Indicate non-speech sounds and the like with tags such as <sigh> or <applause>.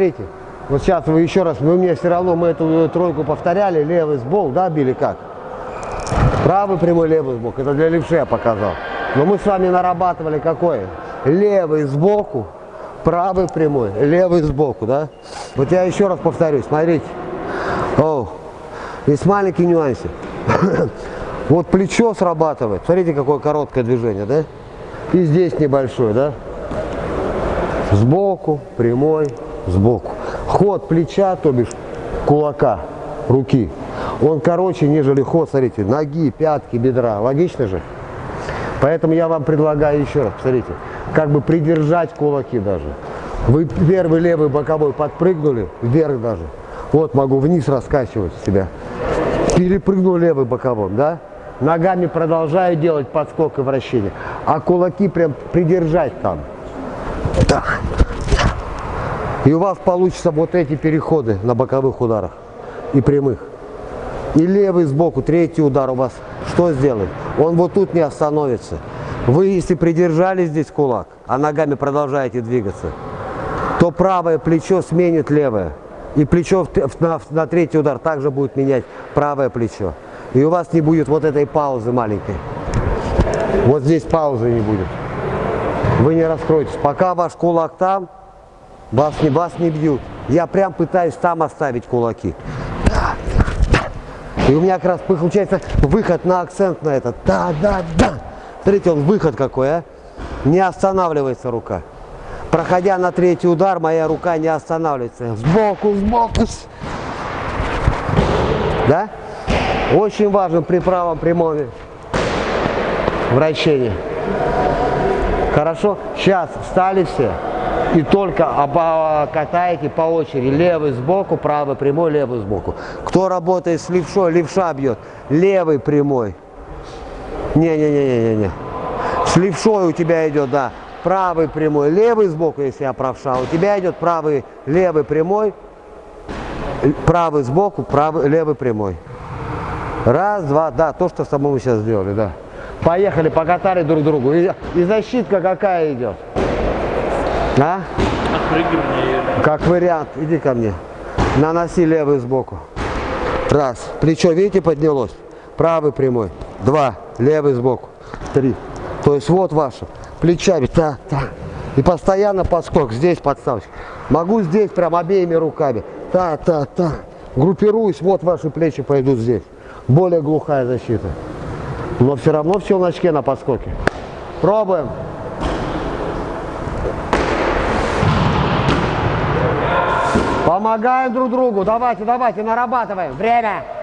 смотрите. Вот сейчас вы еще раз, вы мне все равно, мы эту тройку повторяли, левый сбол, да, били как? Правый прямой, левый сбоку. Это для левши я показал. Но мы с вами нарабатывали какой? Левый сбоку, правый прямой, левый сбоку, да? Вот я еще раз повторюсь, смотрите. О, есть маленький нюансик. <coughs> Вот плечо срабатывает. Смотрите, какое короткое движение, да? И здесь небольшое, да? Сбоку, прямой, сбоку. Ход плеча, то бишь кулака, руки, он короче, нежели ход, смотрите, ноги, пятки, бедра. Логично же? Поэтому я вам предлагаю еще раз, смотрите, как бы придержать кулаки даже. Вы первый левый боковой подпрыгнули, вверх даже. Вот могу вниз раскачивать себя. Перепрыгнул левый боковым, да? Ногами продолжаю делать подскок и вращение. А кулаки прям придержать там. Да. И у вас получится вот эти переходы на боковых ударах и прямых. И левый сбоку, третий удар у вас что сделает? Он вот тут не остановится. Вы, если придержали здесь кулак, а ногами продолжаете двигаться, то правое плечо сменит левое. И плечо на, на третий удар также будет менять правое плечо. И у вас не будет вот этой паузы маленькой. Вот здесь паузы не будет. Вы не раскроетесь. Пока ваш кулак там, вас не, вас не бьют. Я прям пытаюсь там оставить кулаки. И у меня как раз получается выход на акцент на этот. Да, да, да. Смотрите, он выход какой, а? Не останавливается рука. Проходя на третий удар, моя рука не останавливается. Сбоку, сбоку. Да? Очень важен при правом прямом вращении. Хорошо? Сейчас встали все и только катаете по очереди. Левый сбоку, правый прямой, левый сбоку. Кто работает с левшой, левша бьет. Левый прямой. Не-не-не-не-не. С левшой у тебя идет, да. Правый прямой, левый сбоку, если я правша. У тебя идет правый, левый прямой, правый сбоку, правый, левый прямой. Раз, два, да, то, что с тобой мы сейчас сделали, да. Поехали, покатали друг другу. И, и защитка какая идет? А? Отпрыгивание. Как вариант. Иди ко мне. Наноси левый сбоку. Раз. Плечо, видите, поднялось. Правый прямой. Два. Левый сбоку. Три. То есть вот ваше. Плечами. Так, так. И постоянно подскок. Здесь подставочка. Могу здесь прям обеими руками. Так, так, так. Группируюсь. Вот ваши плечи пойдут здесь. Более глухая защита. Но все равно все в очке на подскоке. Пробуем. Помогаем друг другу. Давайте, давайте, нарабатываем. Время.